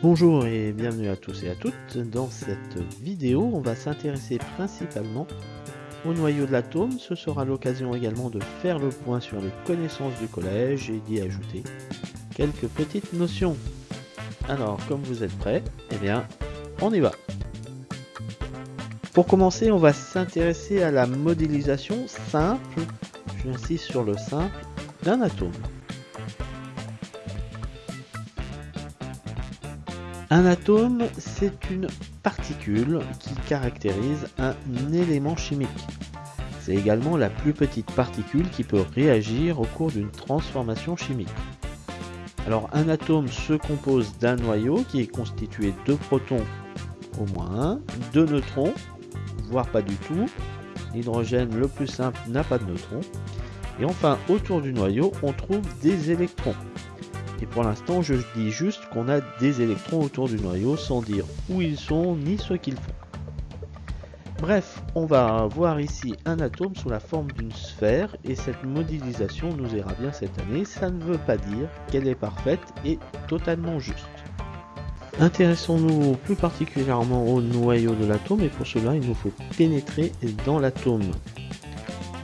Bonjour et bienvenue à tous et à toutes. Dans cette vidéo, on va s'intéresser principalement au noyau de l'atome. Ce sera l'occasion également de faire le point sur les connaissances du collège et d'y ajouter quelques petites notions. Alors, comme vous êtes prêts, eh bien, on y va. Pour commencer, on va s'intéresser à la modélisation simple, j'insiste sur le simple, d'un atome. Un atome, c'est une particule qui caractérise un élément chimique. C'est également la plus petite particule qui peut réagir au cours d'une transformation chimique. Alors un atome se compose d'un noyau qui est constitué de protons au moins un, de neutrons, voire pas du tout. L'hydrogène le plus simple n'a pas de neutrons. Et enfin autour du noyau on trouve des électrons. Et pour l'instant, je dis juste qu'on a des électrons autour du noyau sans dire où ils sont ni ce qu'ils font. Bref, on va voir ici un atome sous la forme d'une sphère et cette modélisation nous ira bien cette année. Ça ne veut pas dire qu'elle est parfaite et totalement juste. Intéressons-nous plus particulièrement au noyau de l'atome et pour cela il nous faut pénétrer dans l'atome.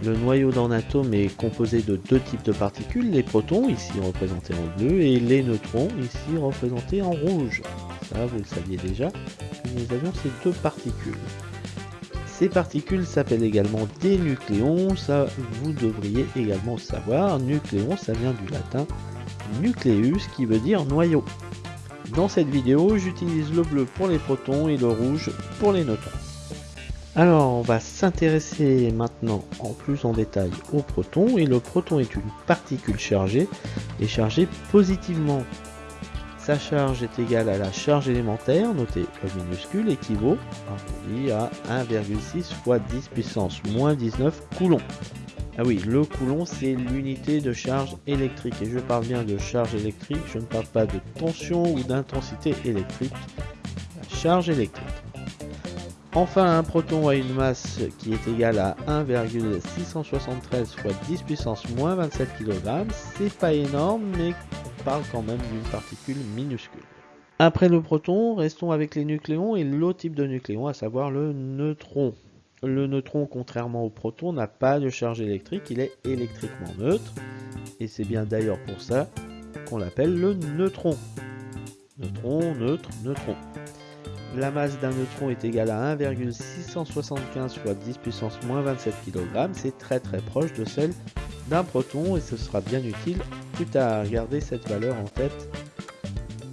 Le noyau d'un atome est composé de deux types de particules, les protons, ici représentés en bleu, et les neutrons, ici représentés en rouge. Ça, vous le saviez déjà, nous avions ces deux particules. Ces particules s'appellent également des nucléons, ça vous devriez également savoir. Nucléon, ça vient du latin nucleus, qui veut dire noyau. Dans cette vidéo, j'utilise le bleu pour les protons et le rouge pour les neutrons. Alors, on va s'intéresser maintenant en plus en détail au proton. Et le proton est une particule chargée et chargée positivement. Sa charge est égale à la charge élémentaire, notée E minuscule, équivaut à 1,6 fois 10 puissance moins 19 coulombs. Ah oui, le coulomb, c'est l'unité de charge électrique. Et je parle bien de charge électrique, je ne parle pas de tension ou d'intensité électrique. La charge électrique. Enfin, un proton a une masse qui est égale à 1,673 fois 10 puissance moins 27 kg. C'est pas énorme, mais on parle quand même d'une particule minuscule. Après le proton, restons avec les nucléons et l'autre type de nucléon, à savoir le neutron. Le neutron, contrairement au proton, n'a pas de charge électrique, il est électriquement neutre. Et c'est bien d'ailleurs pour ça qu'on l'appelle le neutron. Neutron, neutre, neutron. La masse d'un neutron est égale à 1,675 fois 10 puissance moins 27 kg. C'est très très proche de celle d'un proton et ce sera bien utile plus tard. Gardez cette valeur en tête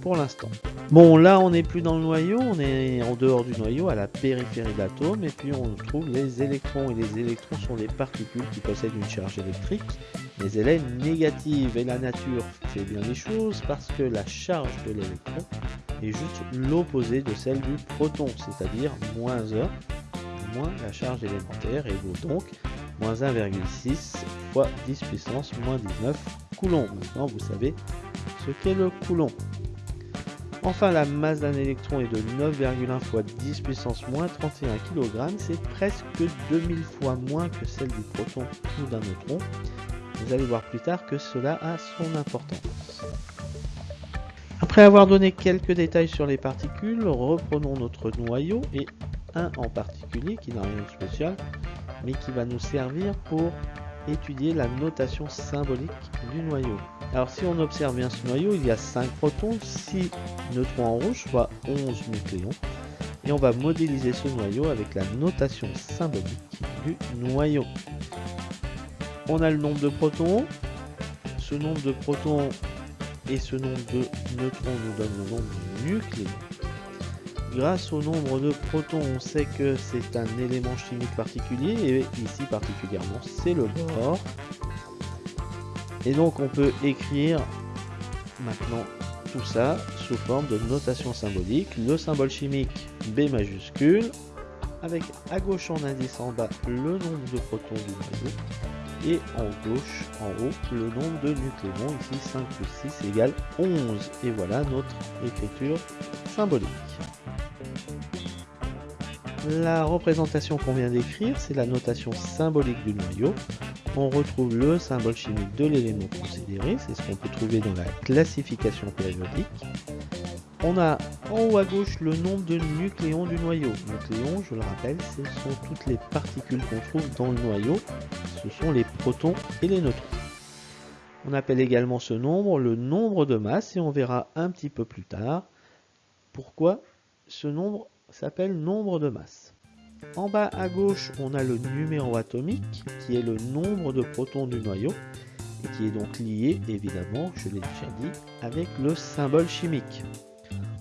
pour l'instant. Bon, là on n'est plus dans le noyau, on est en dehors du noyau, à la périphérie de l'atome, et puis on trouve les électrons. Et les électrons sont des particules qui possèdent une charge électrique, mais elle est négative. Et la nature fait bien les choses parce que la charge de l'électron est juste l'opposé de celle du proton, c'est-à-dire moins 1, moins la charge élémentaire, et vaut donc moins 1,6 fois 10 puissance moins 19 coulombs. Maintenant, vous savez ce qu'est le coulomb. Enfin, la masse d'un électron est de 9,1 fois 10 puissance moins 31 kg. C'est presque 2000 fois moins que celle du proton ou d'un neutron. Vous allez voir plus tard que cela a son importance. Après avoir donné quelques détails sur les particules, reprenons notre noyau et un en particulier qui n'a rien de spécial, mais qui va nous servir pour étudier la notation symbolique du noyau. Alors si on observe bien ce noyau, il y a 5 protons, 6 neutrons en rouge, soit 11 nucléons. Et on va modéliser ce noyau avec la notation symbolique du noyau. On a le nombre de protons. Ce nombre de protons et ce nombre de neutrons nous donnent le nombre de nucléons. Grâce au nombre de protons, on sait que c'est un élément chimique particulier, et ici particulièrement c'est le bore. Et donc on peut écrire maintenant tout ça sous forme de notation symbolique. Le symbole chimique B majuscule, avec à gauche en indice en bas le nombre de protons du noyau, et en gauche en haut le nombre de nucléons, ici 5 plus 6 égale 11. Et voilà notre écriture symbolique. La représentation qu'on vient d'écrire, c'est la notation symbolique du noyau. On retrouve le symbole chimique de l'élément considéré, c'est ce qu'on peut trouver dans la classification périodique. On a en haut à gauche le nombre de nucléons du noyau. Nucléons, je le rappelle, ce sont toutes les particules qu'on trouve dans le noyau. Ce sont les protons et les neutrons. On appelle également ce nombre le nombre de masse et on verra un petit peu plus tard pourquoi ce nombre s'appelle nombre de masse. En bas à gauche, on a le numéro atomique qui est le nombre de protons du noyau et qui est donc lié évidemment, je l'ai déjà dit, avec le symbole chimique.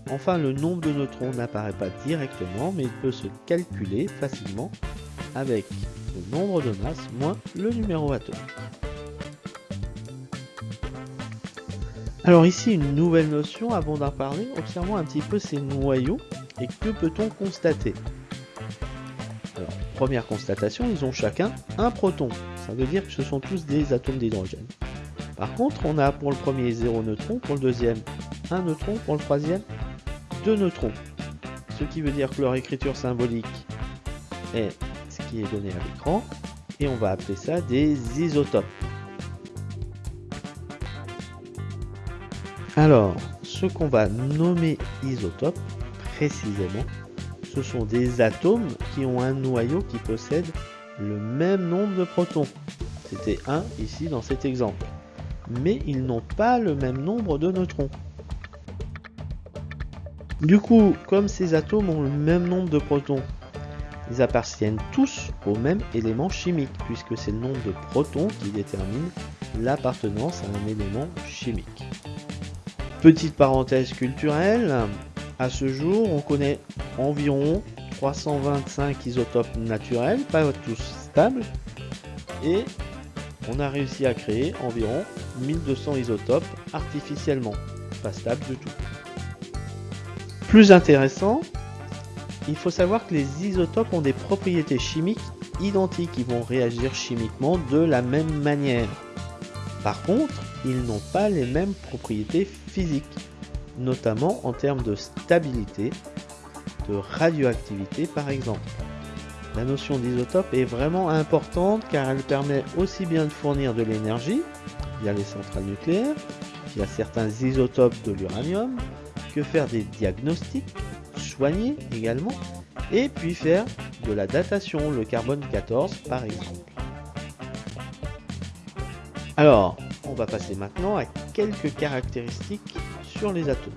Enfin, le nombre de neutrons n'apparaît pas directement, mais il peut se calculer facilement avec le nombre de masse moins le numéro atomique. Alors ici, une nouvelle notion avant d'en parler. Observons un petit peu ces noyaux et que peut-on constater? Alors, première constatation, ils ont chacun un proton. Ça veut dire que ce sont tous des atomes d'hydrogène. Par contre, on a pour le premier 0 neutron, pour le deuxième un neutron, pour le troisième deux neutrons. Ce qui veut dire que leur écriture symbolique est ce qui est donné à l'écran. Et on va appeler ça des isotopes. Alors, ce qu'on va nommer isotopes, précisément, ce sont des atomes qui ont un noyau qui possède le même nombre de protons. C'était 1 ici dans cet exemple. Mais ils n'ont pas le même nombre de neutrons. Du coup, comme ces atomes ont le même nombre de protons, ils appartiennent tous au même élément chimique, puisque c'est le nombre de protons qui détermine l'appartenance à un élément chimique. Petite parenthèse culturelle, à ce jour, on connaît environ 325 isotopes naturels, pas tous stables, et on a réussi à créer environ 1200 isotopes artificiellement, pas stables du tout. Plus intéressant, il faut savoir que les isotopes ont des propriétés chimiques identiques, ils vont réagir chimiquement de la même manière. Par contre, ils n'ont pas les mêmes propriétés physiques, notamment en termes de stabilité, de radioactivité par exemple. La notion d'isotope est vraiment importante car elle permet aussi bien de fournir de l'énergie via les centrales nucléaires, via certains isotopes de l'uranium, que faire des diagnostics, soigner également, et puis faire de la datation, le carbone 14 par exemple. Alors, on va passer maintenant à quelques caractéristiques sur les atomes.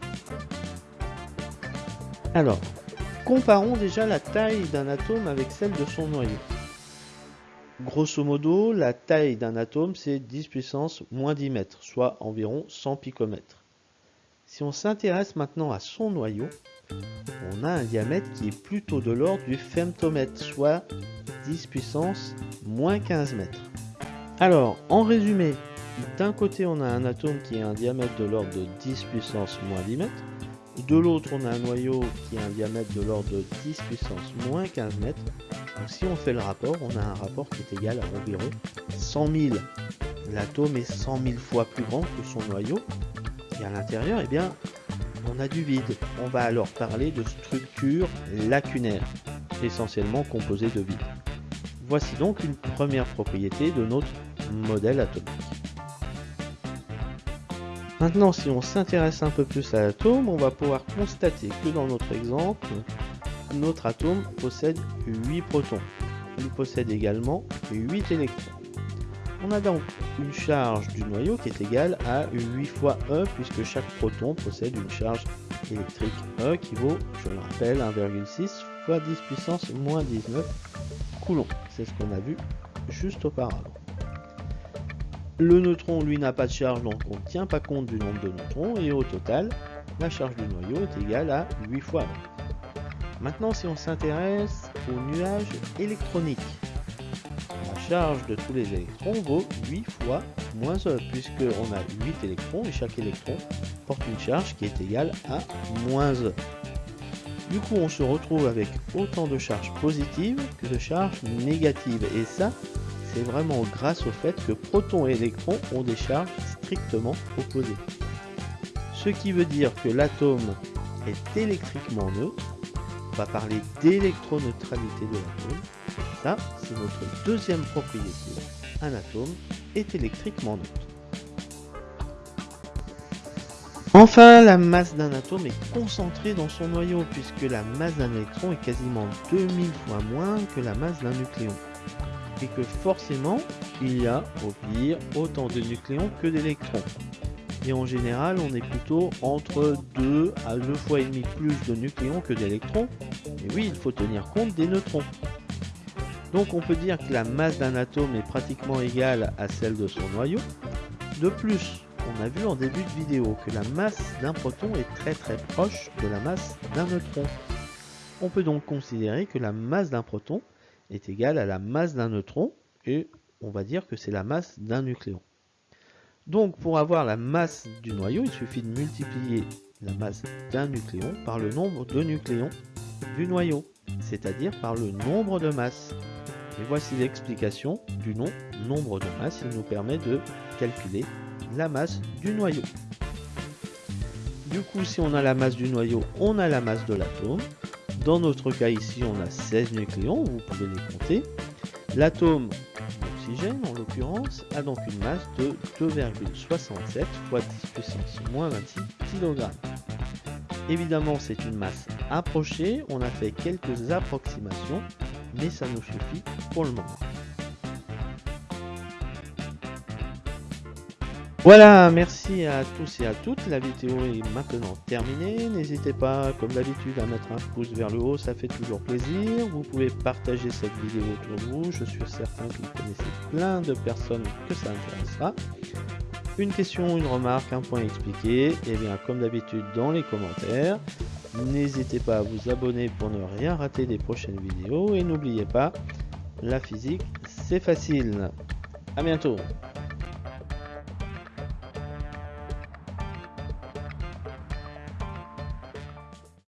Alors, comparons déjà la taille d'un atome avec celle de son noyau. Grosso modo, la taille d'un atome, c'est 10 puissance moins 10 mètres, soit environ 100 picomètres. Si on s'intéresse maintenant à son noyau, on a un diamètre qui est plutôt de l'ordre du femtomètre, soit 10 puissance moins 15 mètres. Alors, en résumé, d'un côté on a un atome qui a un diamètre de l'ordre de 10 puissance moins 10 mètres, de l'autre on a un noyau qui a un diamètre de l'ordre de 10 puissance moins 15 mètres. Donc si on fait le rapport, on a un rapport qui est égal à environ 100 000. L'atome est 100 000 fois plus grand que son noyau, et à l'intérieur, eh bien, on a du vide. On va alors parler de structure lacunaire, essentiellement composée de vide. Voici donc une première propriété de notre modèle atomique. Maintenant, si on s'intéresse un peu plus à l'atome, on va pouvoir constater que dans notre exemple, notre atome possède 8 protons. Il possède également 8 électrons. On a donc une charge du noyau qui est égale à 8 fois E puisque chaque proton possède une charge électrique E qui vaut, je le rappelle, 1,6 fois 10 puissance moins 19 coulombs. C'est ce qu'on a vu juste auparavant. Le neutron, lui, n'a pas de charge, donc on ne tient pas compte du nombre de neutrons, et au total, la charge du noyau est égale à 8 fois E. Maintenant, si on s'intéresse au nuage électronique, charge de tous les électrons vaut 8 fois moins E, puisqu'on a 8 électrons et chaque électron porte une charge qui est égale à moins E. Du coup, on se retrouve avec autant de charges positives que de charges négatives. Et ça, c'est vraiment grâce au fait que protons et électrons ont des charges strictement opposées. Ce qui veut dire que l'atome est électriquement neutre. On va parler d'électroneutralité de l'atome c'est notre deuxième propriété. Un atome est électriquement neutre. Enfin, la masse d'un atome est concentrée dans son noyau, puisque la masse d'un électron est quasiment 2000 fois moins que la masse d'un nucléon. Et que forcément, il y a, au pire, autant de nucléons que d'électrons. Et en général, on est plutôt entre 2 à 2 fois et demi plus de nucléons que d'électrons. Et oui, il faut tenir compte des neutrons. Donc on peut dire que la masse d'un atome est pratiquement égale à celle de son noyau. De plus, on a vu en début de vidéo que la masse d'un proton est très très proche de la masse d'un neutron. On peut donc considérer que la masse d'un proton est égale à la masse d'un neutron et on va dire que c'est la masse d'un nucléon. Donc pour avoir la masse du noyau, il suffit de multiplier la masse d'un nucléon par le nombre de nucléons du noyau, c'est-à-dire par le nombre de masses. Et voici l'explication du nom nombre de masses. Il nous permet de calculer la masse du noyau. Du coup, si on a la masse du noyau, on a la masse de l'atome. Dans notre cas ici, on a 16 nucléons, vous pouvez les compter. L'atome d'oxygène, en l'occurrence, a donc une masse de 2,67 fois 10 puissance moins 26 kg. Évidemment, c'est une masse approchée, on a fait quelques approximations, mais ça nous suffit pour le moment. Voilà, merci à tous et à toutes. La vidéo est maintenant terminée. N'hésitez pas, comme d'habitude, à mettre un pouce vers le haut, ça fait toujours plaisir. Vous pouvez partager cette vidéo autour de vous. Je suis certain que vous connaissez plein de personnes que ça intéressera. Une question, une remarque, un point expliqué, et eh bien comme d'habitude dans les commentaires. N'hésitez pas à vous abonner pour ne rien rater des prochaines vidéos et n'oubliez pas, la physique c'est facile. A bientôt